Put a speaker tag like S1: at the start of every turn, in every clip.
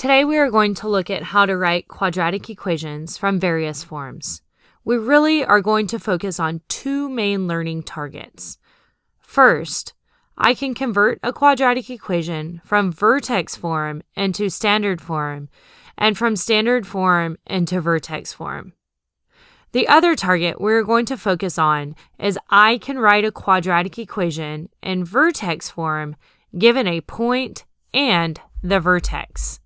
S1: Today we are going to look at how to write quadratic equations from various forms. We really are going to focus on two main learning targets. First, I can convert a quadratic equation from vertex form into standard form and from standard form into vertex form. The other target we're going to focus on is I can write a quadratic equation in vertex form given a point and the vertex.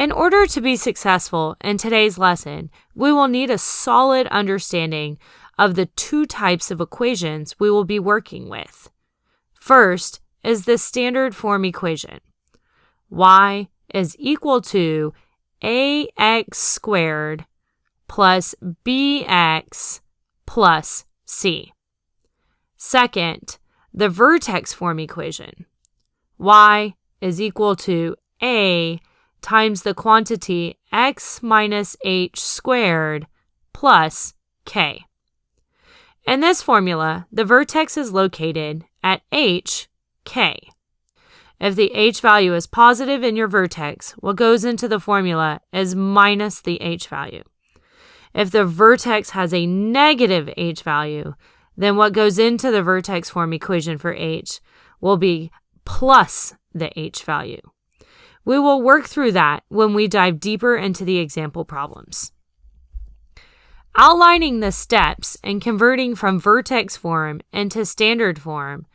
S1: In order to be successful in today's lesson, we will need a solid understanding of the two types of equations we will be working with. First is the standard form equation. y is equal to ax squared plus bx plus c. Second, the vertex form equation. y is equal to a times the quantity x minus h squared plus k. In this formula, the vertex is located at h, k. If the h value is positive in your vertex, what goes into the formula is minus the h value. If the vertex has a negative h value, then what goes into the vertex form equation for h will be plus the h value. We will work through that when we dive deeper into the example problems. Outlining the steps in converting from vertex form into standard form,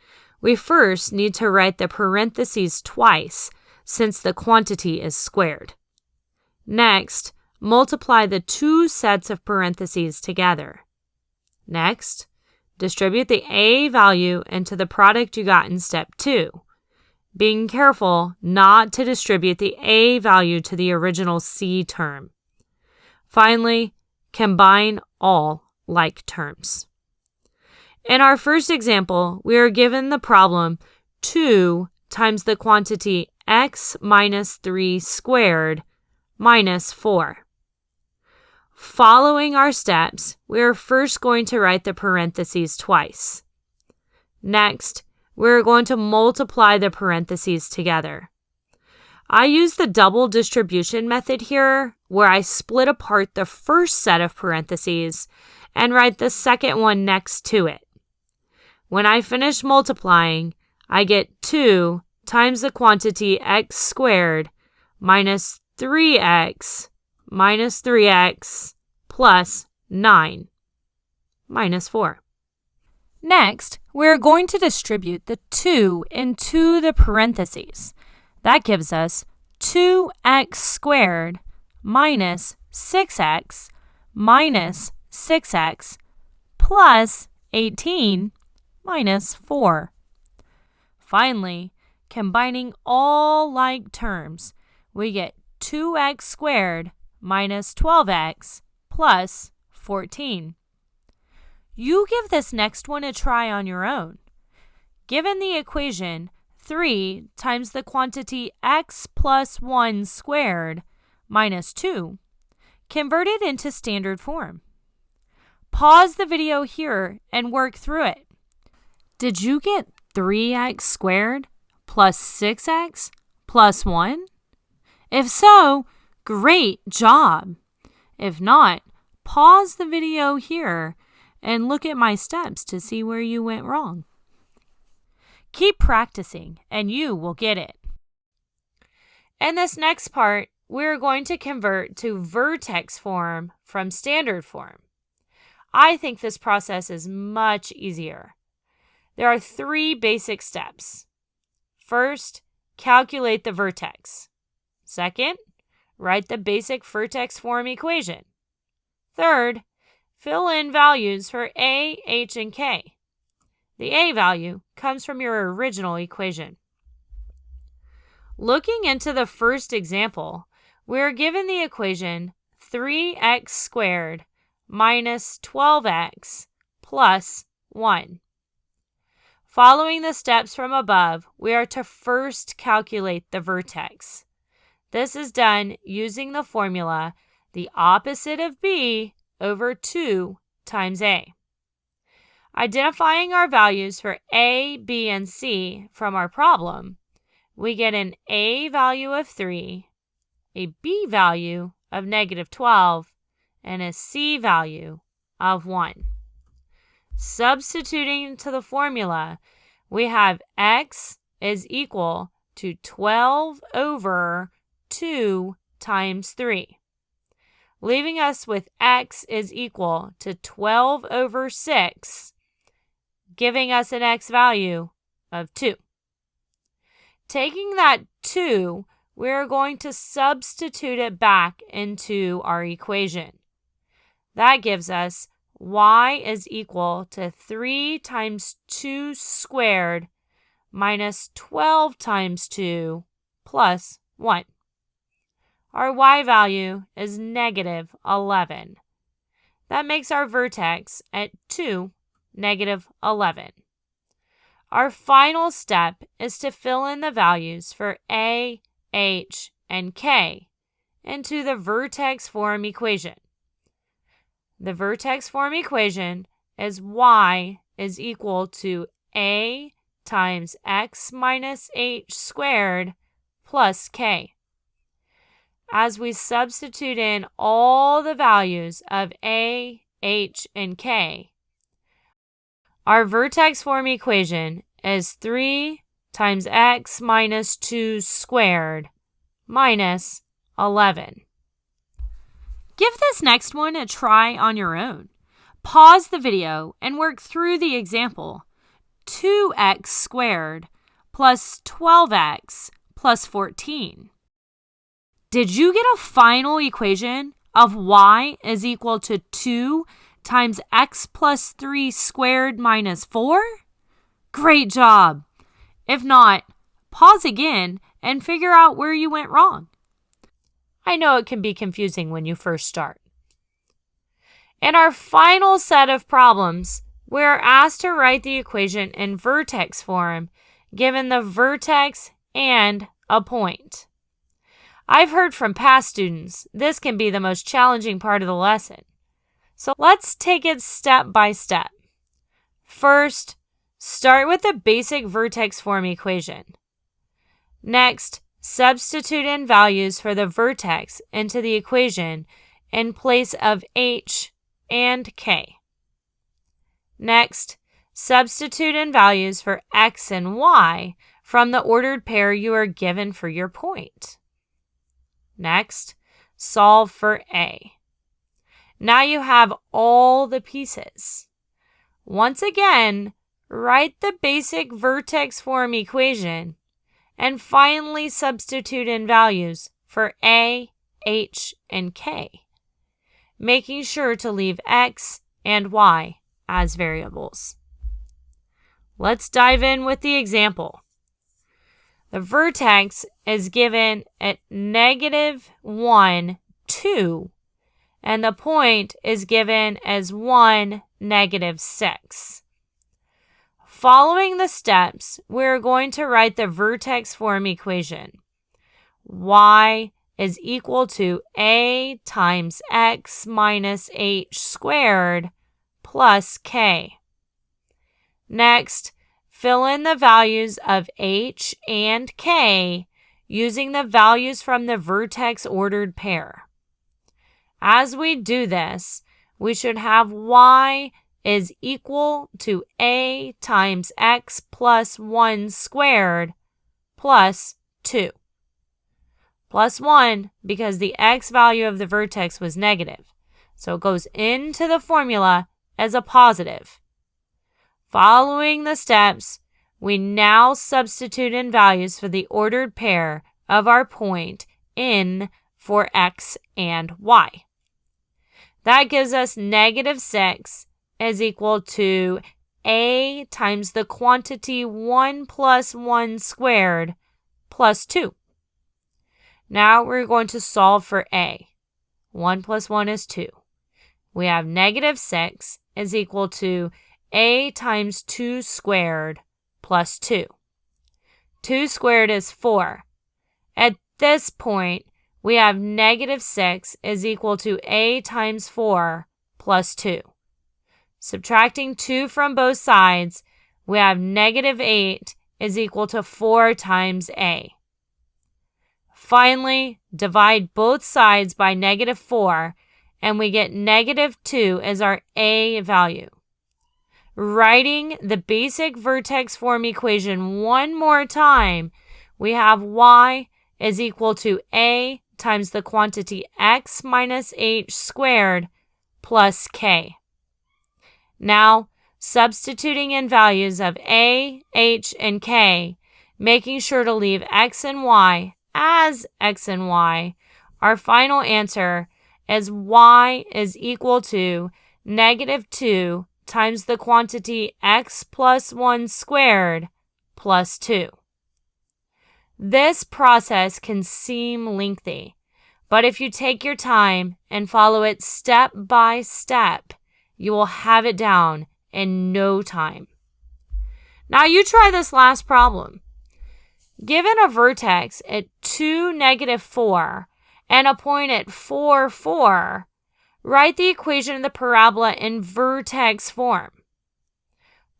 S1: we first need to write the parentheses twice since the quantity is squared. Next, multiply the two sets of parentheses together. Next, distribute the A value into the product you got in step 2 being careful not to distribute the A value to the original C term. Finally, combine all like terms. In our first example, we are given the problem 2 times the quantity x minus 3 squared minus 4. Following our steps, we are first going to write the parentheses twice. Next, we're going to multiply the parentheses together. I use the double distribution method here, where I split apart the first set of parentheses and write the second one next to it. When I finish multiplying, I get 2 times the quantity x squared minus 3x minus 3x plus 9 minus 4. Next, we're going to distribute the 2 into the parentheses. That gives us 2x squared minus 6x minus 6x plus 18 minus 4. Finally, combining all like terms, we get 2x squared minus 12x plus 14. You give this next one a try on your own. Given the equation 3 times the quantity x plus 1 squared minus 2, convert it into standard form. Pause the video here and work through it. Did you get 3x squared plus 6x plus 1? If so, great job. If not, pause the video here and look at my steps to see where you went wrong. Keep practicing and you will get it. In this next part, we're going to convert to vertex form from standard form. I think this process is much easier. There are three basic steps. First, calculate the vertex. Second, write the basic vertex form equation. Third, Fill in values for a, h, and k. The a value comes from your original equation. Looking into the first example, we are given the equation 3x squared minus 12x plus 1. Following the steps from above, we are to first calculate the vertex. This is done using the formula the opposite of b over 2 times a. Identifying our values for a, b, and c from our problem, we get an a value of 3 a b value of negative 12 and a c value of 1. Substituting to the formula, we have x is equal to 12 over 2 times 3, leaving us with x is equal to 12 over 6, giving us an x value of 2. Taking that 2, we're going to substitute it back into our equation. That gives us y is equal to 3 times 2 squared minus 12 times 2 plus 1. Our y value is negative 11. That makes our vertex at 2, negative 11. Our final step is to fill in the values for a, h, and k into the vertex form equation. The vertex form equation is y is equal to a times x minus h squared plus k. As we substitute in all the values of a, h, and k, our vertex form equation is 3 times x minus 2 squared minus 11. Give this next one a try on your own. Pause the video and work through the example. 2x squared plus 12x plus 14. Did you get a final equation of y is equal to 2 times x plus 3 squared minus 4? Great job! If not, pause again and figure out where you went wrong. I know it can be confusing when you first start. In our final set of problems, we are asked to write the equation in vertex form given the vertex and a point. I've heard from past students this can be the most challenging part of the lesson. So let's take it step by step. First, start with the basic vertex form equation. Next, Substitute in values for the vertex into the equation in place of h and k. Next, substitute in values for x and y from the ordered pair you are given for your point. Next, solve for a. Now you have all the pieces. Once again, write the basic vertex form equation and finally substitute in values for a, h, and k, making sure to leave x and y as variables. Let's dive in with the example. The vertex is given at negative 1, 2, and the point is given as 1, negative 6. Following the steps, we're going to write the vertex form equation. y is equal to a times x minus h squared plus k. Next, fill in the values of h and k using the values from the vertex ordered pair. As we do this, we should have y is equal to a times x plus 1 squared plus 2. Plus 1 because the x value of the vertex was negative. So it goes into the formula as a positive. Following the steps, we now substitute in values for the ordered pair of our point in for x and y. That gives us negative 6 is equal to a times the quantity 1 plus 1 squared plus 2. Now we're going to solve for a. 1 plus 1 is 2. We have negative 6 is equal to a times 2 squared plus 2. 2 squared is 4. At this point, we have negative 6 is equal to a times 4 plus 2. Subtracting 2 from both sides, we have negative 8 is equal to 4 times a. Finally, divide both sides by negative 4 and we get negative 2 as our a value. Writing the basic vertex form equation one more time, we have y is equal to a times the quantity x minus h squared plus k. Now, substituting in values of a, h, and k, making sure to leave x and y as x and y, our final answer is y is equal to negative 2 times the quantity x plus 1 squared plus 2. This process can seem lengthy, but if you take your time and follow it step by step, you will have it down in no time. Now you try this last problem. Given a vertex at 2, negative 4 and a point at 4, 4, write the equation of the parabola in vertex form.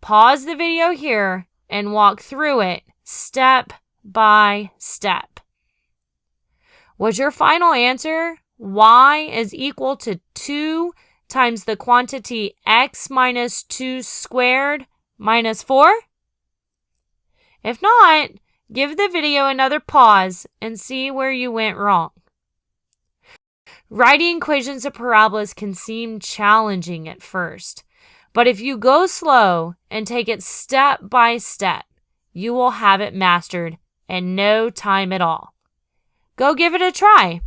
S1: Pause the video here and walk through it step by step. Was your final answer y is equal to 2 times the quantity x minus 2 squared minus 4? If not, give the video another pause and see where you went wrong. Writing equations of parabolas can seem challenging at first, but if you go slow and take it step by step, you will have it mastered in no time at all. Go give it a try.